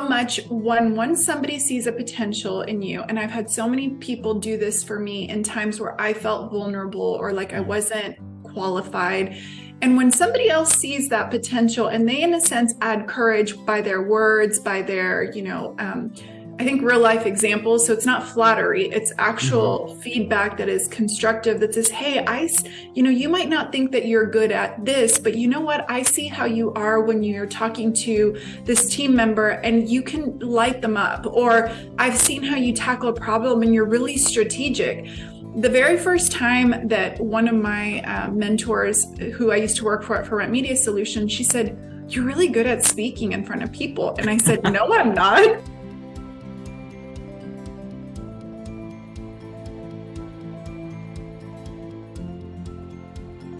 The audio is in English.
much when once somebody sees a potential in you and i've had so many people do this for me in times where i felt vulnerable or like i wasn't qualified. And when somebody else sees that potential and they in a sense add courage by their words by their you know um, I think real life examples. So it's not flattery, it's actual mm-hmm. feedback that is constructive that says, Hey, I, you know, you might not think that you're good at this, but you know what? I see how you are when you're talking to this team member and you can light them up. Or I've seen how you tackle a problem and you're really strategic the very first time that one of my uh, mentors who I used to work for for Rent Media Solutions, she said, you're really good at speaking in front of people. And I said, no, I'm not.